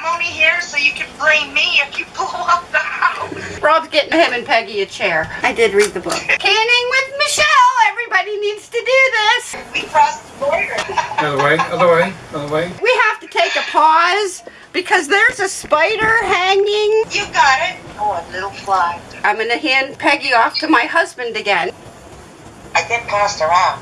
I'm only here so you can blame me if you blow up the house. Rob's getting him and Peggy a chair. I did read the book. Canning with Michelle. Everybody needs to do this. We crossed the border. Other way, other way, other way. We have to take a pause because there's a spider hanging. You got it. Oh, a little fly. I'm going to hand Peggy off to my husband again. I get passed around.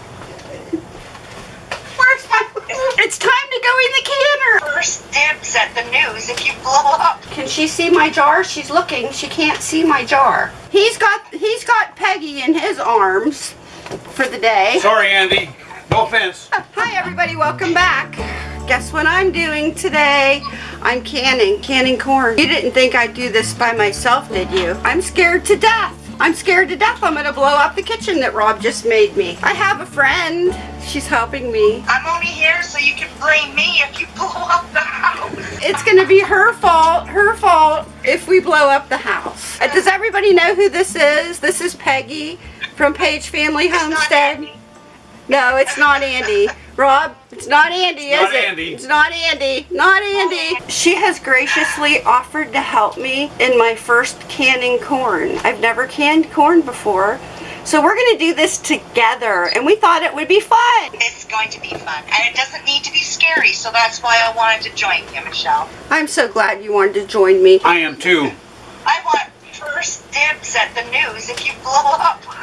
Where's my... It's time to go in the canner. First dibs at the news if you blow up. Can she see my jar? She's looking. She can't see my jar. He's got he's got Peggy in his arms for the day. Sorry, Andy. No offense. Uh, hi everybody, welcome back. Guess what I'm doing today? I'm canning, canning corn. You didn't think I'd do this by myself, did you? I'm scared to death. I'm scared to death I'm gonna blow up the kitchen that Rob just made me. I have a friend. She's helping me. I'm only here so you can blame me if you blow up the house. It's gonna be her fault, her fault if we blow up the house. Uh, Does everybody know who this is? This is Peggy from Page Family Homestead. No, it's not Andy. Rob, it's not Andy, It's is not it? Andy. It's not Andy. Not Andy. She has graciously offered to help me in my first canning corn. I've never canned corn before. So we're going to do this together and we thought it would be fun. It's going to be fun. And it doesn't need to be scary, so that's why I wanted to join you, Michelle. I'm so glad you wanted to join me. I am too. I want first dibs at the news if you blow up.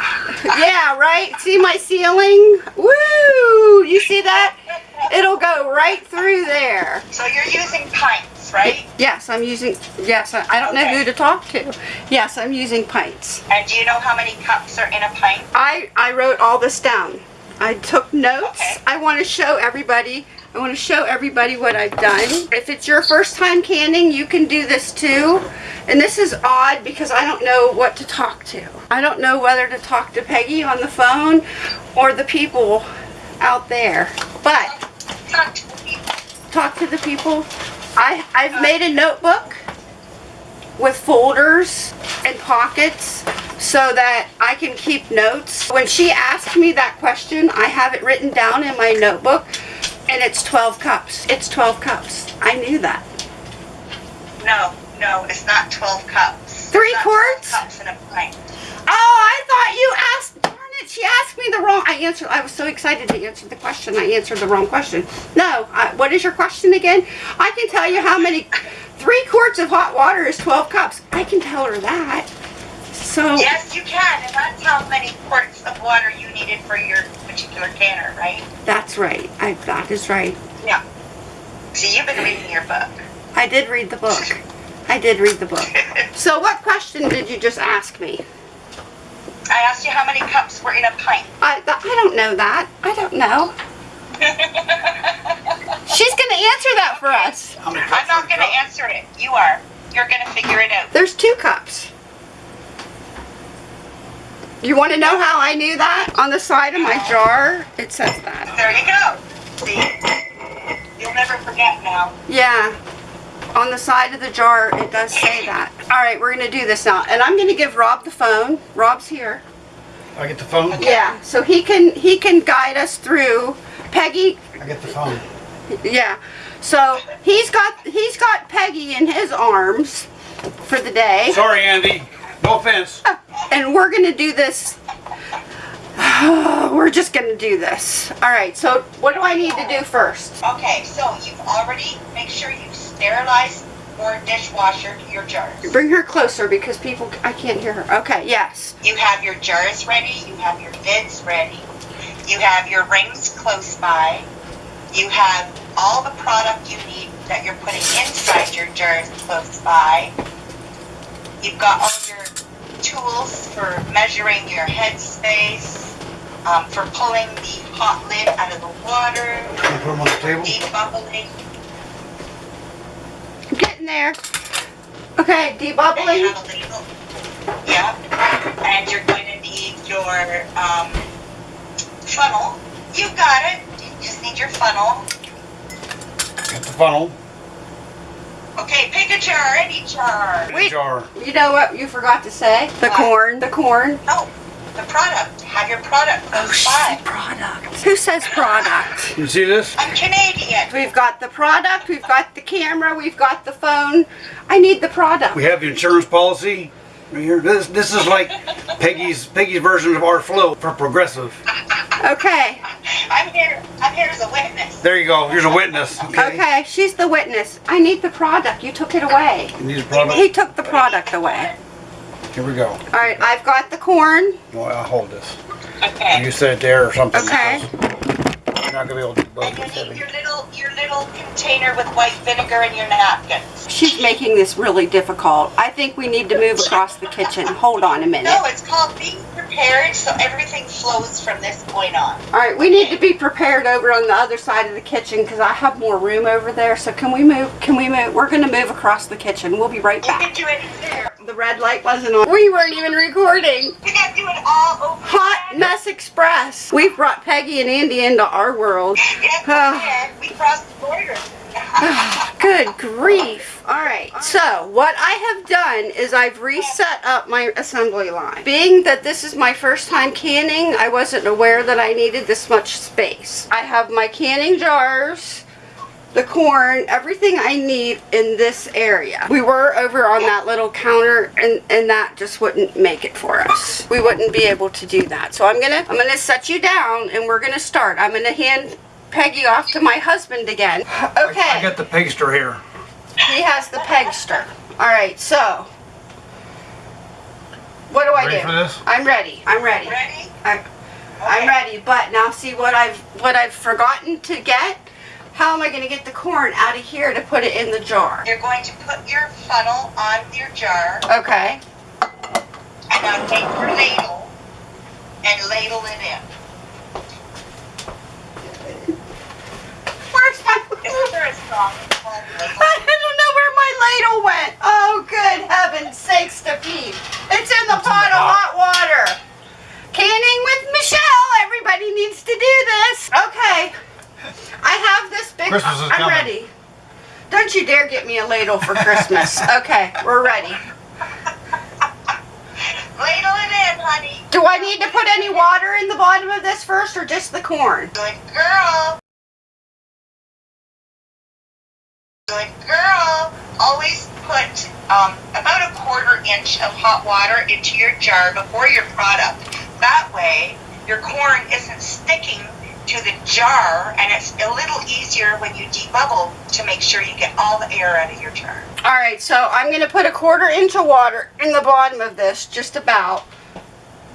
Yeah, right? See my ceiling? Woo! You see that? It'll go right through there. So you're using pints, right? Yes, I'm using, yes, I don't know who to talk to. Yes, I'm using pints. And do you know how many cups are in a pint? I, I wrote all this down. I took notes. Okay. I want to show everybody, I want to show everybody what I've done. If it's your first time canning, you can do this too. And this is odd because I don't know what to talk to. I don't know whether to talk to Peggy on the phone or the people out there. But Talk to the people. I, I've made a notebook with folders and pockets so that I can keep notes. When she asked me that question, I have it written down in my notebook and it's 12 cups. It's 12 cups. I knew that. No, no, it's not 12 cups. Three quarts? cups in a pint. Oh, I thought you asked, darn it, she asked me the wrong, I answered, I was so excited to answer the question, I answered the wrong question. No, I, what is your question again? I can tell you how many, three quarts of hot water is 12 cups. I can tell her that. So, Yes, you can, and that's how many quarts of water you needed for your particular canner, right? that's right, I, that is right. Yeah. See, you've been reading your book. I did read the book. I did read the book. So what question did you just ask me? I asked you how many cups were in a pint. I, th- I don't know that. I don't know. She's going to answer that for us. I'm not going to answer it. You are. You're going to figure it out. There's two cups. You want to know how I knew that? On the side of my jar, it says that. There you go. See? You'll never forget now. Yeah. On the side of the jar, it does say that. All right, we're going to do this now. And I'm going to give Rob the phone. Rob's here. I get the phone. Yeah, so he can he can guide us through. Peggy, I get the phone. yeah. So he's got he's got Peggy in his arms for the day. Sorry, Andy. No offense. and we're gonna do this we're just gonna do this all right so what do i need to do first Okay, so you've already, make sure you've sterilized or dishwasher your jars. bring her closer because people i can't hear her okay yes You have your jars ready, you have your lids ready, you have your rings close by, you have all the product you need that you're putting inside your jars close by. You've got all your tools for measuring your head space, um, for pulling the hot lid out of the water, Can I put them on the table? debubbling. I'm there okay Then you debubbling have a ladle. Yeah. And you're going to need your um, funnel. You got it. You just need your funnel. Get the funnel. Okay, pick a jar, any jar. Get Wait. jar. you know what you forgot to say the What? corn the corn Oh, the product. Have your product Oh, close she by. product. Who says product? You see this? I'm Canadian. We've got the product, we've got the camera, we've got the phone. I need the product. We have the insurance policy right here. This this is like Peggy's Peggy's version of our Flo for Progressive. Okay, I'm here. I'm here as a witness. There you go. Here's a witness. Okay. okay, she's the witness. I need the product. You took it away. You need a product. He took the product away. Here we go. All right, I've got the corn. Well, I'll hold this. Okay. You set it there or something. Okay. You're not gonna be able to debug And you need heavy. your little your little container with white vinegar and your napkin. She's making this really difficult. I think we need to move across the kitchen. Hold on a minute. No, it's called being prepared so everything flows from this point on. All right, we need to be prepared over on the other side of the kitchen because I have more room over there. So can we move? Can we move? We're gonna move across the kitchen. We'll be right back. You can back. do it here. The red light wasn't on. We weren't even recording. You can do it all over. Hot again. Mess Express. We've brought Peggy and Andy into our world. Yes, we did. We crossed the border. Good grief. All right, so what I have done is I've reset up my assembly line. Being that this is my first time canning, I wasn't aware that I needed this much space. I have my canning jars, the corn, everything I need in this area. We were over on that little counter and, and that just wouldn't make it for us. We wouldn't be able to do that. So I'm gonna I'm gonna set you down and we're gonna start. I'm gonna hand Peggy off to my husband again. Okay. I got the pegster here. He has the pegster. All right, so what do I Ready do? for this? I'm ready. I'm ready. Ready? I'm, I'm ready. But now see what I've what I've forgotten to get. How am I going to get the corn out of here to put it in the jar? You're going to put your funnel on your jar Okay. and now take your ladle and ladle it in. Where's my? Isn't there a song ladle? I don't know where my ladle went. Oh, good heavens sakes to Pete. It's in the pot of hot water. Canning with Michelle. Everybody needs to do this. Okay. I have this big. Christmas is I'm coming. ready. Don't you dare get me a ladle for Christmas. okay, we're ready. Ladle it in, honey. Do I need to put any water in the bottom of this first or just the corn? Good girl. Good girl. Always put um, about a quarter inch of hot water into your jar before your product. That way, your corn isn't sticking to the jar, and it's a little easier when you debubble to make sure you get all the air out of your jar. All right, so I'm going to put a quarter inch of water in the bottom of this, just about,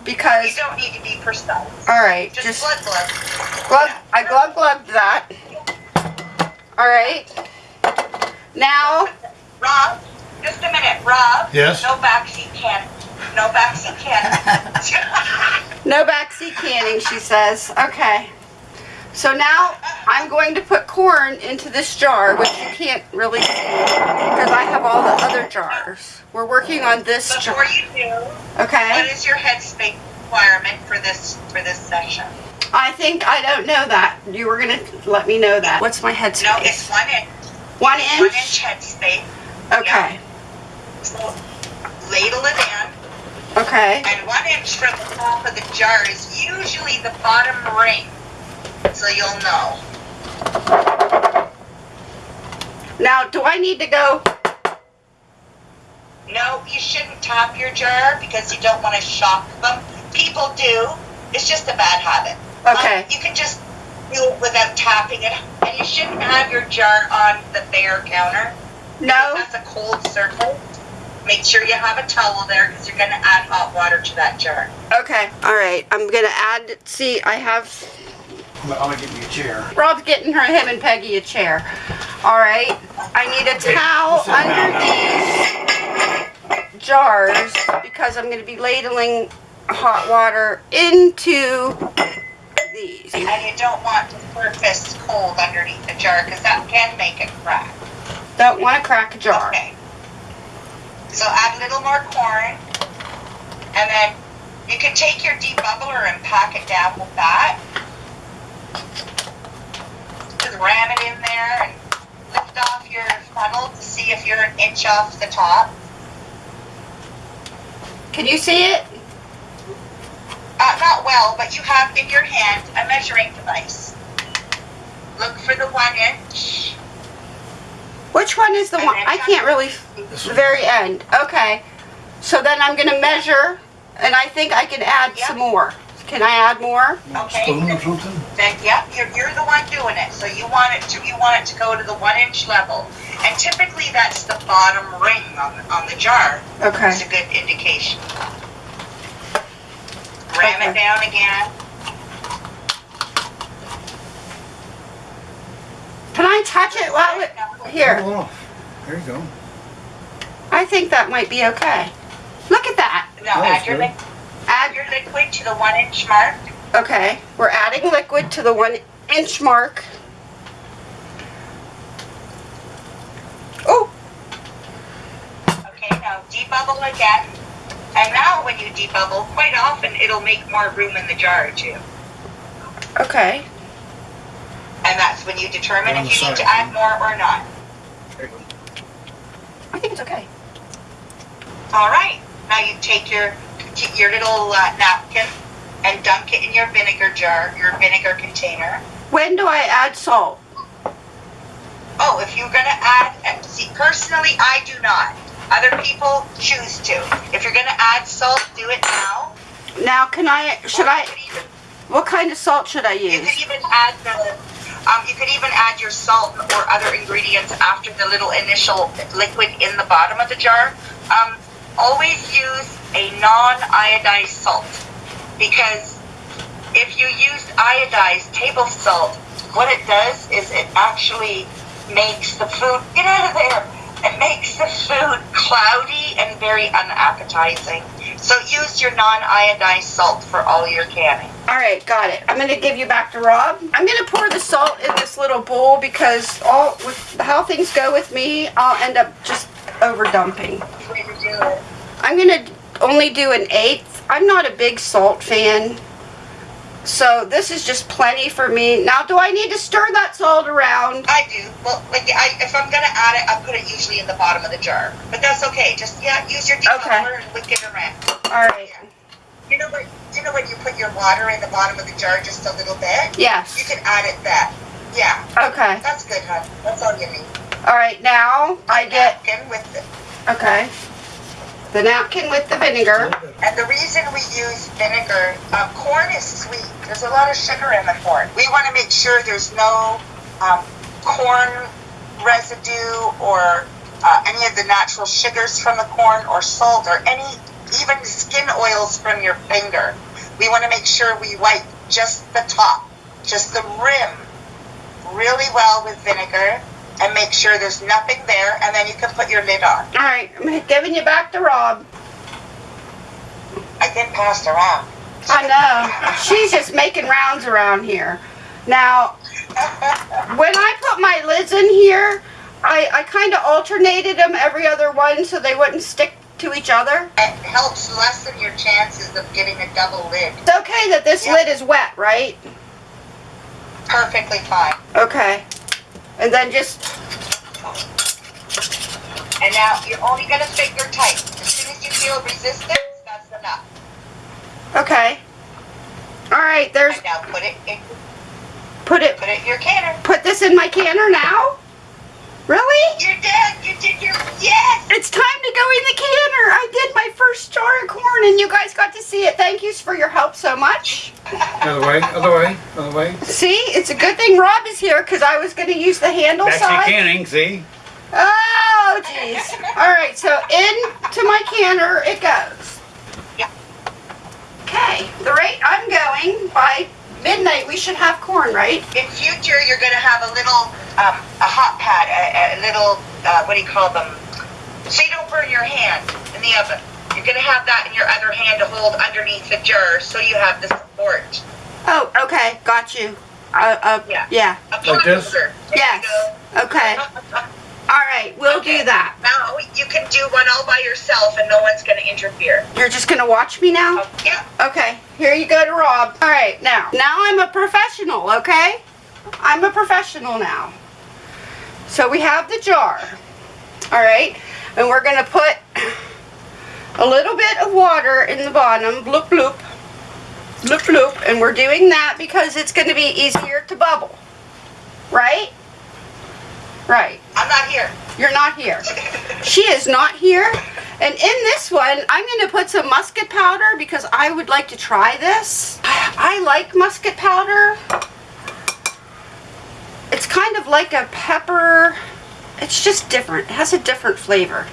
because... You don't need to be precise. all right, Just, just blood blood. glug, I glug glugged that. All right. Now, Rob, just a minute, Rob. Yes? No backseat can. No backseat can. no backseat canning, she says. Okay. So now I'm going to put corn into this jar, which you can't really see because I have all the other jars. We're working on this Before jar. you do, Okay. what is your headspace requirement for this for this session? I think I don't know that. You were gonna let me know that. What's my headspace? No, it's one inch. One inch? One inch. inch headspace. Okay. So ladle it in, Okay. and one inch from the top of the jar is usually the bottom ring. So you'll know. Now, do I need to go? No, you shouldn't top your jar because you don't want to shock them. People do. It's just a bad habit. Okay. Um, you can just do it without tapping it, and you shouldn't have your jar on the bare counter. No. That's a cold surface. Make sure you have a towel there because you're going to add hot water to that jar. Okay. All right. I'm gonna add. See, I have. I'm gonna, I'm get you a chair. Rob's getting her, him, and Peggy a chair. All right. I need a Okay, towel sit down under these jars because I'm gonna be ladling hot water into these. And you don't want the surface cold underneath the jar because that can make it crack. Don't want to crack a jar. Okay. So add a little more corn. And then you can take your debubbler and pack it down with that. Just ram it in there and lift off your funnel to see if you're an inch off the top. Can you see it? uh, not well, but you have in your hand a measuring device. Look for the one inch. Which one is the one? I can't really, the very end. Okay. So then I'm gonna measure, and I think I can add Yeah. some more. Can I add more? Okay. Spoon or something? Then, yep, you're, you're the one doing it. So you want it to you want it to go to the one inch level, and typically that's the bottom ring on the, on the jar. It's Okay. a good indication. Ram Okay. it down again. Can I touch it while it, here? Pull it off. There you go. I think that might be okay. Look at that. Now That was add your good. li- add Add, your liquid to the one inch mark. okay, we're adding liquid to the one inch mark. Oh, Okay, now debubble again. And now when you debubble, quite often it'll make more room in the jar too. okay. And that's when you determine On if the you need to add more or not. There you go. I think it's okay. All right, now you take your your little uh, napkin and dunk it in your vinegar jar, your vinegar container. When do I add salt? Oh, if you're gonna add, see, personally, I do not. Other people choose to. If you're gonna add salt, do it now. Now, can I, should I, even, what kind of salt should I use? you could even add the, um, you could even add your salt or other ingredients after the little initial liquid in the bottom of the jar. Um, always use a non-iodized salt because if you use iodized table salt, what it does is it actually makes the food get out of there. It makes the food cloudy and very unappetizing. So use your non-iodized salt for all your canning. All right, got it. I'm gonna give you back to Rob. I'm gonna pour the salt in this little bowl because all with how things go with me, I'll end up just over dumping. Way to do it. I'm gonna only do an eighth. I'm not a big salt fan, so this is just plenty for me. Now, do I need to stir that salt around? I do. Well, like I, if I'm gonna add it, I put it usually in the bottom of the jar. But that's okay. Just yeah, use your debubbler and whip it around. All right. Yeah. You know what? You know when you put your water in the bottom of the jar just a little bit? Yes. You can add it then. Yeah, Okay. that's good, hon. That's all you need. All right. Now I get napkin with the, okay. The napkin with the vinegar. and the reason we use vinegar, um, corn is sweet. There's a lot of sugar in the corn. We want to make sure there's no um, corn residue or uh, any of the natural sugars from the corn or salt or any even skin oils from your finger. We want to make sure we wipe just the top, just the rim, really well with vinegar and make sure there's nothing there and then you can put your lid on. All right. I'm giving you back to Rob. I get passed around. I know. She's just making rounds around here. Now, when I put my lids in here, I, I kind of alternated them every other one so they wouldn't stick to each other. It helps lessen your chances of getting a double lid. It's okay that this Yeah. lid is wet, right? Perfectly fine. Okay. And then just, And now you're only gonna finger tight. As soon as you feel resistance, that's enough. okay. All right, there's, And now put it in, put it, put it in your canner. put this in my canner now? Really? You're done. You did your yes. It's time to go in the canner. I did my first jar of corn and you guys got to see it. Thank yous for your help so much. Other way, other way, other way. See, it's a good thing Rob is here because I was going to use the handle Back to side. canning, see? Oh, jeez. All right, so into my canner it goes. Yeah. Okay, the rate I'm going, by midnight we should have corn, right? In future, you're gonna have a little um, a hot pad, a, a little uh, what do you call them? So you don't burn your hand in the oven. You're gonna have that in your other hand to hold underneath the jar, so you have the support. Oh, okay, got you. Uh, uh, Yeah. yeah. Like this? Yes. Okay. All right, we'll Okay. do that. Now you can do one all by yourself, and no one's gonna interfere. You're just gonna watch me now? Yeah. Okay, here you go to Rob. All right, now, now I'm a professional, okay? I'm a professional now. So we have the jar, all right? And we're gonna put a little bit of water in the bottom, bloop bloop. bloop bloop, and we're doing that because it's going to be easier to bubble. Right? Right. I'm not here. You're not here. She is not here. And in this one, I'm going to put some musket powder because I would like to try this. I, like musket powder. It's kind of like a pepper. It's just different. It has a different flavor.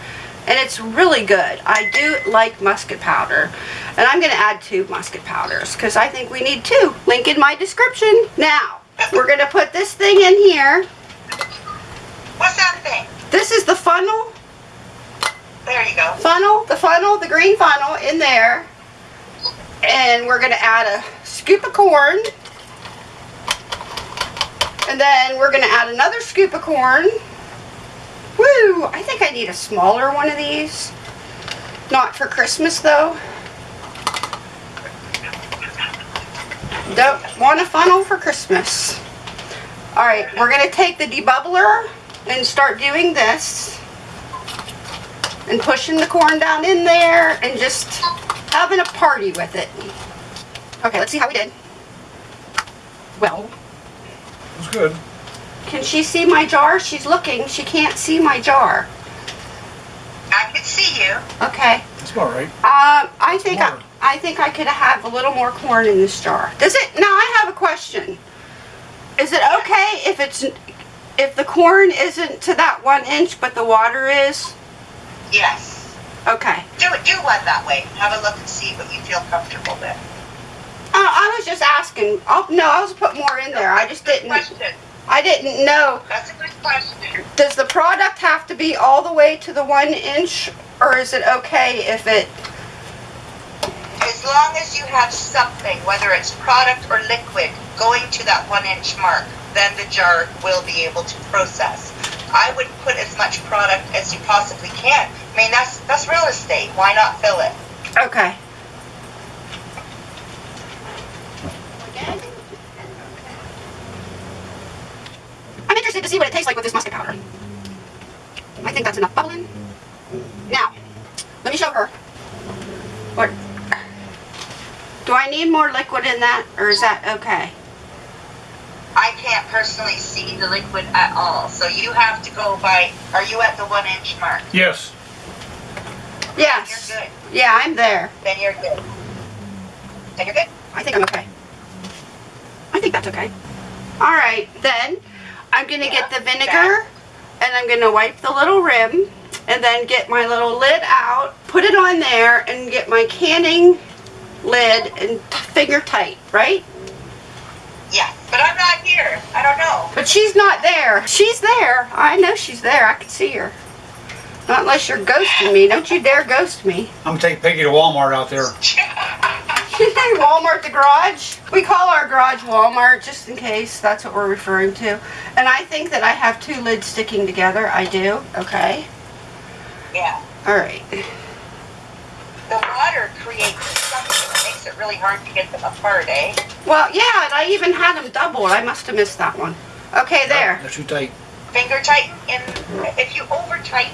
And it's really good. I do like musket powder. And I'm going to add two musket powders because I think we need two. Link in my description. Now, we're going to put this thing in here. What's that thing? This is the funnel There you go. funnel, the funnel, the green funnel in there. And we're gonna add a scoop of corn. And then we're gonna add another scoop of corn. Woo! I think I need a smaller one of these. Not for Christmas though. Don't want a funnel for Christmas. Alright, we're gonna take the debubbler and start doing this and pushing the corn down in there and just having a party with it. Okay, let's see how we did. Well, It was good. can she see my jar? She's looking. She can't see my jar. I can see you. Okay. That's about right. Um, I think I, I think I could have a little more corn in this jar. Does it? Now I have a question. Is it okay if it's if the corn isn't to that one inch, but the water is? Yes. Okay. Do it. Do one that way. Have a look and see what you feel comfortable with. Uh, I was just asking. Oh no, I was put more in there. I just didn't. question. I didn't know. That's a good question. Does the product have to be all the way to the one inch, or is it okay if it? As long as you have something, whether it's product or liquid, going to that one inch mark, then the jar will be able to process. I would put as much product as you possibly can. I mean, that's that's real estate. Why not fill it? Okay. I'm interested to see what it tastes like with this musket powder. I think that's enough bubbling. Now, let me show her. What? Do I need more liquid in that, or is that okay? I can't personally see the liquid at all, so you have to go by. Are you at the one inch mark? Yes. Yes. You're good. Yeah, I'm there. Then you're good. Then you're good. I think I'm okay. I think that's okay. All right, then I'm gonna get the vinegar and I'm gonna wipe the little rim and then get my little lid out, put it on there and get my canning lid and t- finger tight, right? Yeah, but I'm not here. I don't know. But she's not there. She's there. I know she's there. I can see her. Not unless you're ghosting me. Don't you dare ghost me. I'm gonna take Peggy to Walmart out there. Walmart the garage. We call our garage Walmart just in case that's what we're referring to. And I think that I have two lids sticking together. I do. Okay. Yeah. All right. The creates something that makes it really hard to get them apart, eh? Well, yeah, and I even had them doubled. I must have missed that one. Okay, there. That's too tight. Finger tighten in. If you over tighten,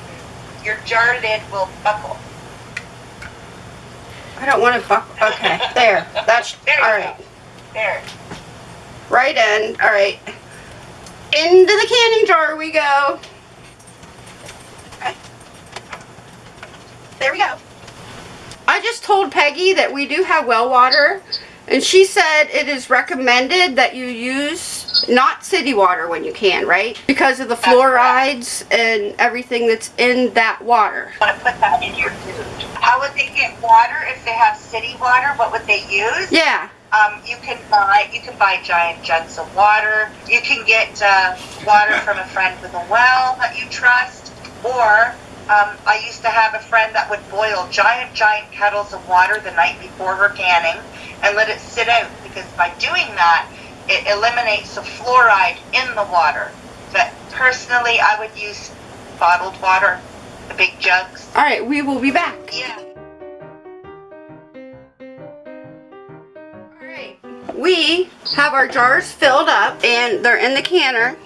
your jar lid will buckle. I don't want to buckle. Okay, there. That's There you all go. right. There. Right in. All right. Into the canning jar we go. Okay. There we go. I just told Peggy that we do have well water, and she said it is recommended that you use not city water when you can, right? Because of the fluorides and everything that's in that water. Want to put that in your food. How would they get water if they have city water? What would they use? Yeah. Um, you can buy you can buy giant jugs of water. You can get uh, water from a friend with a well that you trust, or um, I used to have a friend that would boil giant giant kettles of water the night before her canning and let it sit out because by doing that it eliminates the fluoride in the water. But personally, I would use bottled water, the big jugs. All right, we will be back. Yeah. Alright, we have our jars filled up and they're in the canner,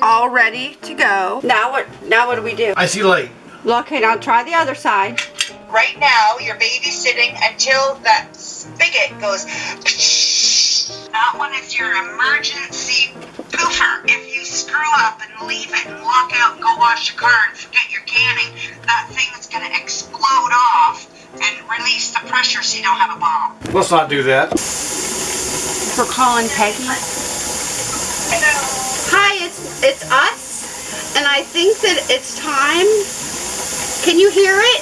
all ready to go. Now what? Now what do we do? I see light. Okay, now try the other side. right now you're babysitting until that spigot goes. That one is your emergency poofer. If you screw up and leave it and walk out and go wash your car and forget your canning, that thing is going to explode off and release the pressure so you don't have a bomb. Let's not do that. We're calling Peggy. Hi, it's it's us, and I think that it's time. Can you hear it?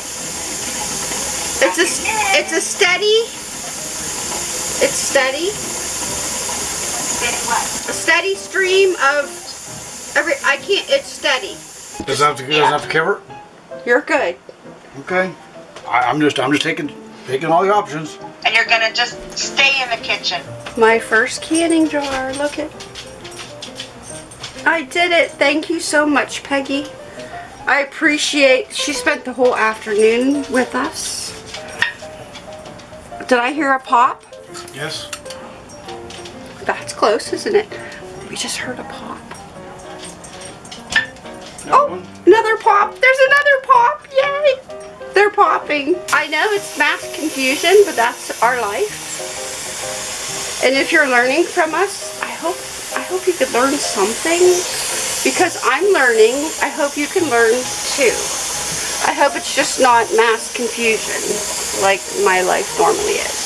It's a it's a steady. It's steady. A steady stream of every. I can't. It's steady. Does that have to, does that have to cover? You're good. Okay. I, I'm just I'm just taking taking all the options. And you're going to just stay in the kitchen. My first canning jar. Look it. I did it. Thank you so much, Peggy. I appreciate. She spent the whole afternoon with us. Did I hear a pop? Yes. That's close, isn't it? We just heard a pop. Another Oh, one? another pop. There's another pop. Yay. They're popping. I know it's mass confusion, but that's our life. And if you're learning from us, I hope I hope you could learn something because I'm learning. I hope you can learn too. I hope it's just not mass confusion like my life normally is.